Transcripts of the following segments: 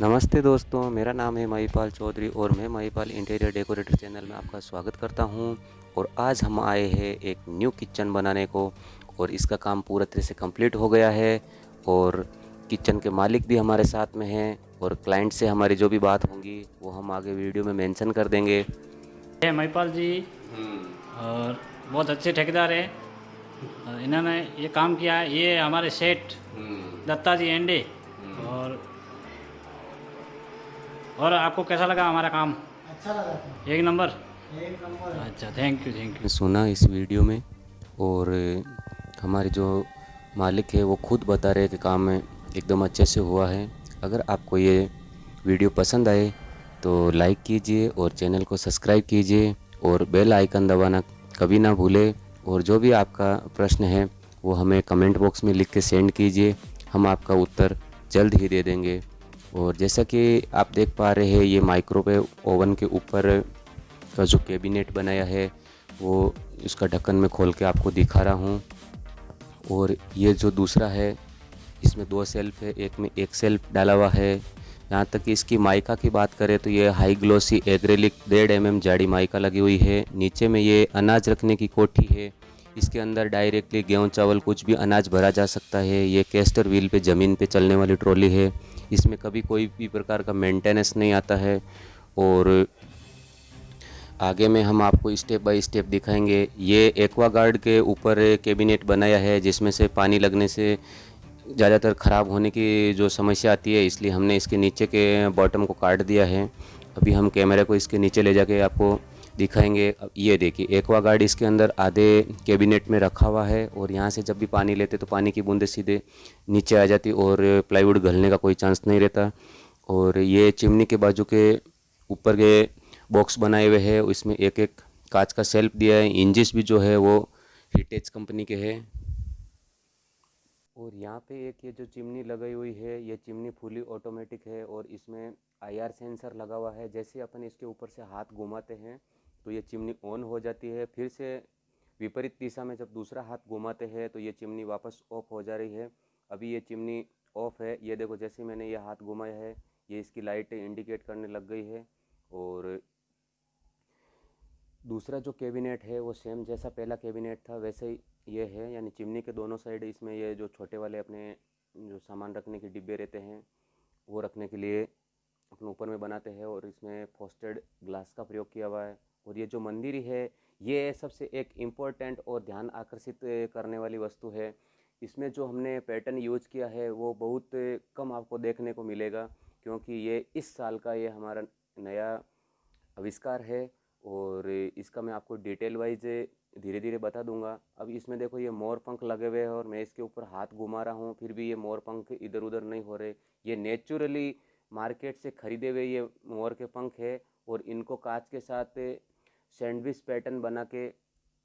नमस्ते दोस्तों मेरा नाम है महिपाल चौधरी और मैं महिपाल इंटीरियर डेकोरेटर चैनल में आपका स्वागत करता हूँ। और आज हम आए हैं एक न्यू किचन बनाने को और इसका काम पूरा तरह से कंप्लीट हो गया है और किचन के मालिक भी हमारे साथ में हैं और क्लाइंट से हमारी जो भी बात होंगी वो हम आगे वीडियो में मेंशन कर देंगे। महिपाल जी। और बहुत अच्छे ठेकेदार हैं। इन्होंने ये काम किया है। ये हमारे सेठ दत्ता जी एंडे। और आपको कैसा लगा हमारा काम? अच्छा लगा था। एक नंबर। एक नंबर। अच्छा थैंक यू थैंक यू सुना इस वीडियो में और हमारे जो मालिक है वो खुद बता रहे हैं कि काम में एकदम अच्छे से हुआ है। अगर आपको ये वीडियो पसंद आए तो लाइक कीजिए और चैनल को सब्सक्राइब कीजिए और बेल आइकन दबाना कभी ना भूले। और जो भी आपका प्रश्न है वो हमें कमेंट बॉक्स में लिख के सेंड कीजिए। हम आपका उत्तर जल्द ही दे देंगे। और जैसा कि आप देख पा रहे हैं, ये माइक्रोवेव ओवन के ऊपर का जो कैबिनेट बनाया है, वो इसका ढक्कन में खोल के आपको दिखा रहा हूँ। और ये जो दूसरा है, इसमें दो सेल्फ है, एक में एक सेल्फ डाला हुआ है। यहाँ तक कि इसकी माइका की बात करें तो ये हाई ग्लोसी एग्रेलिक डेढ़ एम एम जाड़ी माइका लगी हुई है। नीचे में ये अनाज रखने की कोठी है। इसके अंदर डायरेक्टली गेहूँ, चावल कुछ भी अनाज भरा जा सकता है। ये कैस्टर व्हील पे, ज़मीन पे चलने वाली ट्रॉली है। इसमें कभी कोई भी प्रकार का मेंटेनेंस नहीं आता है। और आगे में हम आपको स्टेप बाय स्टेप दिखाएँगे। ये एक्वा गार्ड के ऊपर कैबिनेट बनाया है, जिसमें से पानी लगने से ज़्यादातर ख़राब होने की जो समस्या आती है, इसलिए हमने इसके नीचे के बॉटम को काट दिया है। अभी हम कैमरे को इसके नीचे ले जाके आपको दिखाएँगे। ये देखिए, एक्वा गार्ड इसके अंदर आधे कैबिनेट में रखा हुआ है और यहाँ से जब भी पानी लेते तो पानी की बूंदें सीधे नीचे आ जाती और प्लाईवुड घलने का कोई चांस नहीं रहता। और ये चिमनी के बाजू के ऊपर के बॉक्स बनाए हुए हैं, इसमें एक एक कांच का सेल्फ दिया है। इंजिस भी जो है वो हिटेज कंपनी के है। और यहाँ पे एक ये जो चिमनी लगाई हुई है, ये चिमनी फुली ऑटोमेटिक है और इसमें आईआर सेंसर लगा हुआ है। जैसे अपन इसके ऊपर से हाथ घुमाते हैं तो ये चिमनी ऑन हो जाती है। फिर से विपरीत दिशा में जब दूसरा हाथ घुमाते हैं तो ये चिमनी वापस ऑफ़ हो जा रही है। अभी ये चिमनी ऑफ़ है। ये देखो, जैसे मैंने ये हाथ घुमाया है, ये इसकी लाइट इंडिकेट करने लग गई है। और दूसरा जो कैबिनेट है, वो सेम जैसा पहला कैबिनेट था, वैसे ही ये है। यानी चिमनी के दोनों साइड इसमें ये जो छोटे वाले अपने जो सामान रखने के डिब्बे रहते हैं, वो रखने के लिए अपने ऊपर में बनाते हैं। और इसमें फोस्टेड ग्लास का प्रयोग किया हुआ है। और ये जो मंदिर है, ये सबसे एक इम्पोर्टेंट और ध्यान आकर्षित करने वाली वस्तु है। इसमें जो हमने पैटर्न यूज़ किया है, वो बहुत कम आपको देखने को मिलेगा, क्योंकि ये इस साल का ये हमारा नया आविष्कार है और इसका मैं आपको डिटेल वाइज धीरे धीरे बता दूँगा। अब इसमें देखो ये मोर पंख लगे हुए हैं और मैं इसके ऊपर हाथ घुमा रहा हूँ, फिर भी ये मोर पंख इधर उधर नहीं हो रहे। ये नेचुरली मार्केट से ख़रीदे हुए ये मोर के पंख है और इनको कांच के साथ सैंडविच पैटर्न बना के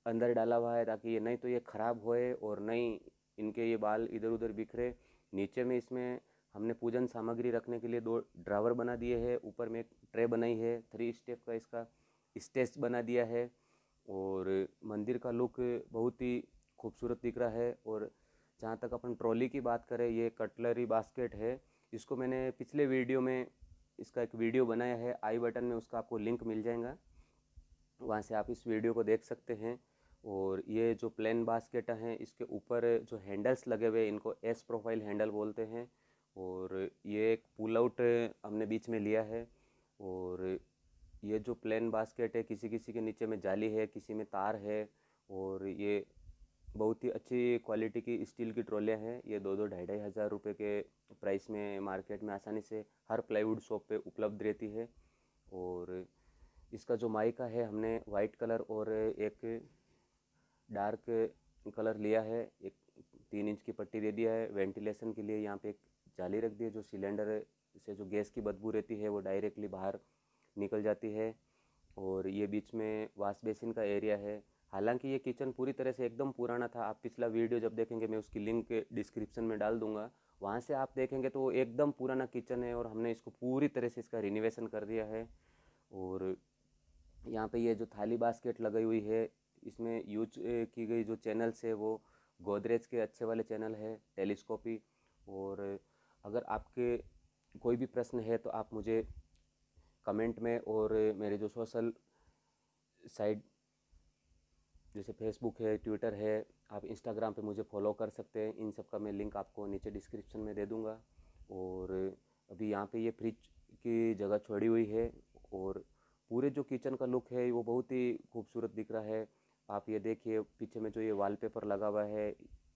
अंदर डाला हुआ है ताकि ये नहीं तो ये ख़राब होए और नहीं इनके ये बाल इधर उधर बिखरे। नीचे में इसमें हमने पूजन सामग्री रखने के लिए दो ड्रावर बना दिए हैं। ऊपर में एक ट्रे बनाई है, थ्री स्टेप का इसका स्टेज बना दिया है और मंदिर का लुक बहुत ही खूबसूरत दिख रहा है और जहाँ तक अपन ट्रॉली की बात करें, ये कटलरी बास्केट है। इसको मैंने पिछले वीडियो में इसका एक वीडियो बनाया है, आई बटन में उसका आपको लिंक मिल जाएगा। वहाँ से आप इस वीडियो को देख सकते हैं। और ये जो प्लेन बास्केट हैं, इसके ऊपर जो हैंडल्स लगे हुए इनको एस प्रोफ़ाइल हैंडल बोलते हैं। और ये एक पुल आउट हमने बीच में लिया है। और ये जो प्लेन बास्केट है किसी किसी के नीचे में जाली है, किसी में तार है। और ये बहुत ही अच्छी क्वालिटी की स्टील की ट्रॉलियाँ हैं। ये दो दो ढाई ढाई हज़ार रुपये के प्राइस में मार्केट में आसानी से हर प्लाईवुड शॉप पे उपलब्ध रहती है। और इसका जो माइका है, हमने वाइट कलर और एक डार्क कलर लिया है, एक तीन इंच की पट्टी दे दिया है, वेंटिलेशन के लिए यहाँ पे एक जाली रख दी है, जो सिलेंडर से जो गैस की बदबू रहती है, वो डायरेक्टली बाहर निकल जाती है, और ये बीच में वाश बेसिन का एरिया है। हालाँकि ये किचन पूरी तरह से एकदम पुराना था, आप पिछला वीडियो जब देखेंगे, मैं उसकी लिंक डिस्क्रिप्शन में डाल दूँगा। वहाँ से आप देखेंगे तो एकदम पुराना किचन है, और हमने इसको पूरी तरह से इसका रिनोवेशन कर दिया है, और यहाँ पे ये जो थाली बास्केट लगाई हुई है, इसमें यूज़ की गई जो चैनल्स है वो गोदरेज के अच्छे वाले चैनल है, टेलीस्कोपी। और अगर आपके कोई भी प्रश्न है तो आप मुझे कमेंट में और मेरे जो सोशल साइट जैसे फेसबुक है, ट्विटर है, आप इंस्टाग्राम पे मुझे फॉलो कर सकते हैं। इन सब का मैं लिंक आपको नीचे डिस्क्रिप्शन में दे दूँगा। और अभी यहाँ पे ये फ्रिज की जगह छोड़ी हुई है और पूरे जो किचन का लुक है, वो बहुत ही खूबसूरत दिख रहा है। आप ये देखिए, पीछे में जो ये वॉलपेपर लगा हुआ है,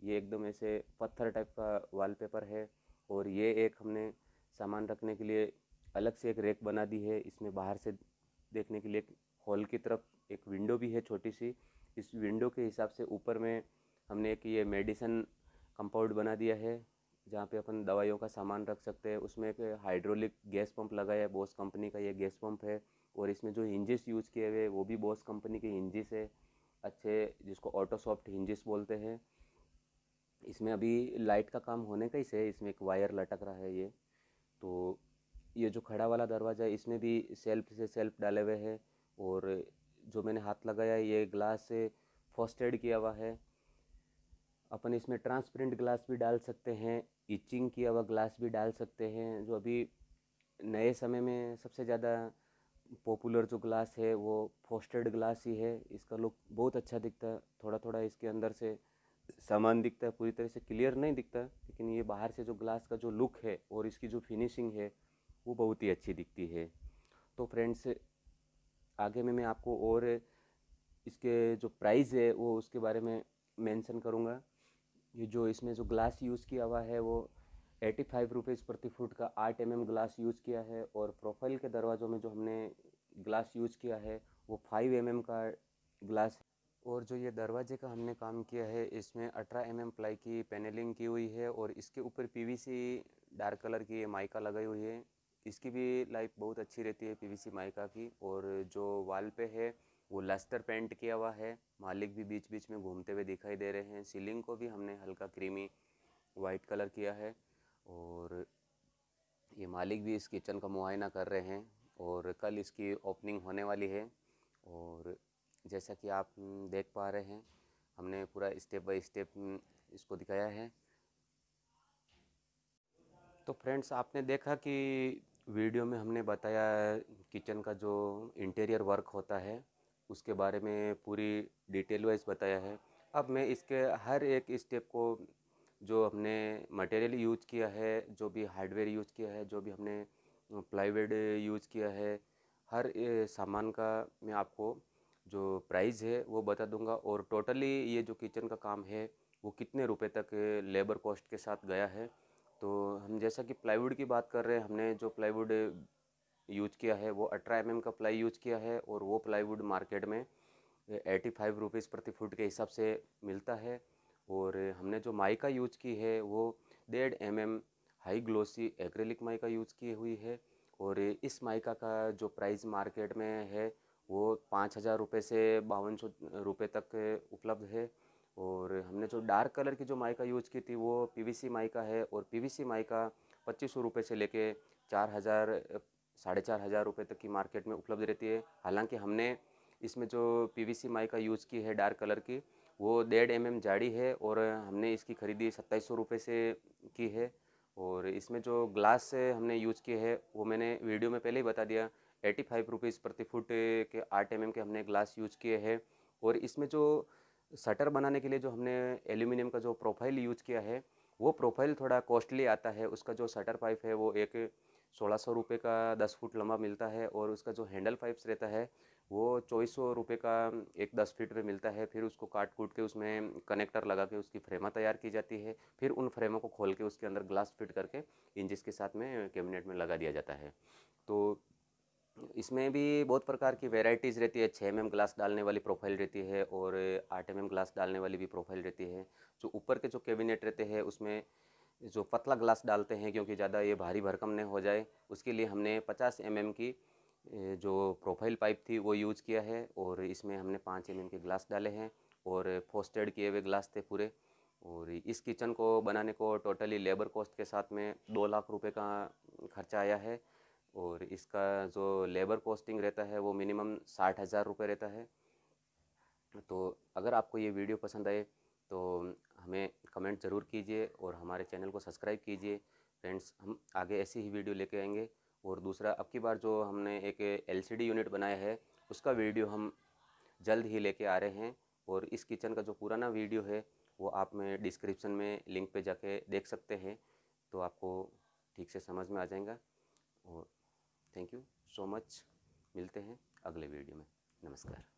ये एकदम ऐसे पत्थर टाइप का वॉलपेपर है और ये एक हमने सामान रखने के लिए अलग से एक रैक बना दी है। इसमें बाहर से देखने के लिए एक हॉल की तरफ़ एक विंडो भी है छोटी सी। इस विंडो के हिसाब से ऊपर में हमने एक ये मेडिसन कंपाउंड बना दिया है, जहाँ पे अपन दवाइयों का सामान रख सकते हैं। उसमें एक हाइड्रोलिक गैस पंप लगाया है बॉस कंपनी का ये गैस पंप है। और इसमें जो हिंजिस यूज़ किए हुए वो भी बॉस कंपनी के हिंजिस है। अच्छे, जिसको ऑटो सॉफ्ट हिंजिस बोलते हैं। इसमें अभी लाइट का काम होने का ही से इसमें एक वायर लटक रहा है ये। तो ये जो खड़ा वाला दरवाज़ा है, इसमें भी सेल्फ से सेल्फ डाले हुए हैं और जो मैंने हाथ लगाया ये ग्लास से फॉस्टेड किया हुआ है। अपन इसमें ट्रांसपेरेंट ग्लास भी डाल सकते हैं इचिंग किया हुआ ग्लास भी डाल सकते हैं, जो अभी नए समय में सबसे ज़्यादा पॉपुलर जो ग्लास है वो फोस्टेड ग्लास ही है। इसका लुक बहुत अच्छा दिखता है। थोड़ा थोड़ा इसके अंदर से सामान दिखता है, पूरी तरह से क्लियर नहीं दिखता लेकिन ये बाहर से जो ग्लास का जो लुक है और इसकी जो फिनिशिंग है, वो बहुत ही अच्छी दिखती है। तो फ्रेंड्स, आगे में मैं आपको और इसके जो प्राइस है, वो उसके बारे में मेंशन करूँगा। ये जो इसमें जो ग्लास यूज़ किया हुआ है, वो एटी फाइव रुपीज़ प्रति फुट का आठ एम एम ग्लास यूज़ किया है और प्रोफ़ाइल के दरवाज़ों में जो हमने ग्लास यूज़ किया है, वो फाइव एम एम का ग्लास और जो ये दरवाजे का हमने काम किया है, इसमें अठारह एम एम प्लाई की पैनलिंग की हुई है और इसके ऊपर पीवीसी डार्क कलर की माइका लगाई हुई है। इसकी भी लाइफ बहुत अच्छी रहती है पीवीसी माइका की और जो वाल पे है, वो लस्टर पेंट किया हुआ है। मालिक भी बीच बीच में घूमते हुए दिखाई दे रहे हैं। सीलिंग को भी हमने हल्का क्रीमी वाइट कलर किया है। और ये मालिक भी इस किचन का मुआयना कर रहे हैं और कल इसकी ओपनिंग होने वाली है और जैसा कि आप देख पा रहे हैं, हमने पूरा स्टेप बाय स्टेप इसको दिखाया है। तो फ्रेंड्स, आपने देखा कि वीडियो में हमने बताया किचन का जो इंटीरियर वर्क होता है, उसके बारे में पूरी डिटेल वाइज बताया है। अब मैं इसके हर एक स्टेप को जो हमने मटेरियल यूज़ किया है, जो भी हार्डवेयर यूज़ किया है, जो भी हमने प्लाईवुड यूज़ किया है, हर सामान का मैं आपको जो प्राइस है वो बता दूँगा और टोटली ये जो किचन का काम है, वो कितने रुपए तक लेबर कॉस्ट के साथ गया है। तो हम जैसा कि प्लाईवुड की बात कर रहे हैं, हमने जो प्लाईवुड यूज़ किया है, वो अठारह एम का प्लाई यूज़ किया है और वो प्लाईवुड मार्केट में एटी फाइव रुपीज़ प्रति फुट के हिसाब से मिलता है। और हमने जो माइका यूज़ की है, वो डेढ़ M M high glossy acrylic mica use की हुई है और इस माइका का जो प्राइस मार्केट में है, वो पाँच हज़ार रुपये से बावन सौ रुपये तक उपलब्ध है और हमने जो डार्क कलर की जो माइका यूज़ की थी, वो पीवीसी माइका है और पीवीसी माइका पच्चीस सौ रुपये से लेके चार हज़ार, साढ़े चार हज़ार रुपये तक की मार्केट में उपलब्ध रहती है। हालाँकि हमने इसमें जो पीवीसी माइका यूज़ की है डार्क कलर की वो डेढ़ एम एम जाड़ी है और हमने इसकी ख़रीदी सत्ताईस सौ रुपये से की है। और इसमें जो ग्लास हमने यूज़ किए है, वो मैंने वीडियो में पहले ही बता दिया, एटी फाइव रुपीज़ प्रति फुट के आठ एम के हमने ग्लास यूज़ किए हैं। और इसमें जो शटर बनाने के लिए जो हमने एल्यूमिनियम का जो प्रोफ़ाइल यूज़ किया है, वो प्रोफ़ाइल थोड़ा कॉस्टली आता है। उसका जो शटर पाइप है, वो एक सोलह सौ रुपये का दस फुट लंबा मिलता है और उसका जो हैंडल पाइप्स रहता है, वो चौबीस सौ रुपये का एक दस फीट में मिलता है। फिर उसको काट कूट के उसमें कनेक्टर लगा के उसकी फ्रेमा तैयार की जाती है। फिर उन फ्रेमों को खोल के उसके अंदर ग्लास फिट करके इंजिस के साथ में कैबिनेट में लगा दिया जाता है। तो इसमें भी बहुत प्रकार की वेराइटीज़ रहती है। छः एम ग्लास डालने वाली प्रोफ़ाइल रहती है और आठ एम ग्लास डालने वाली भी प्रोफ़ाइल रहती है। जो ऊपर के जो कैबिनेट रहते हैं, उसमें जो पतला ग्लास डालते हैं क्योंकि ज़्यादा ये भारी भरकम नहीं हो जाए, उसके लिए हमने 50 एम mm की जो प्रोफ़ाइल पाइप थी वो यूज़ किया है और इसमें हमने पाँच एम के ग्लास डाले हैं और फोस्टेड किए हुए ग्लास थे पूरे और इस किचन को बनाने को टोटली लेबर कॉस्ट के साथ में दो लाख रुपए का खर्चा आया है और इसका जो लेबर कॉस्टिंग रहता है वो मिनिमम साठ हज़ार रुपये रहता है। तो अगर आपको ये वीडियो पसंद आए तो हमें कमेंट ज़रूर कीजिए और हमारे चैनल को सब्सक्राइब कीजिए। फ्रेंड्स, हम आगे ऐसी ही वीडियो लेके आएँगे। और दूसरा, अब की बार जो हमने एक एलसीडी यूनिट बनाया है, उसका वीडियो हम जल्द ही लेके आ रहे हैं। और इस किचन का जो पुराना वीडियो है, वो आप में डिस्क्रिप्शन में लिंक पे जाके देख सकते हैं तो आपको ठीक से समझ में आ जाएगा। और थैंक यू सो मच। मिलते हैं अगले वीडियो में। नमस्कार।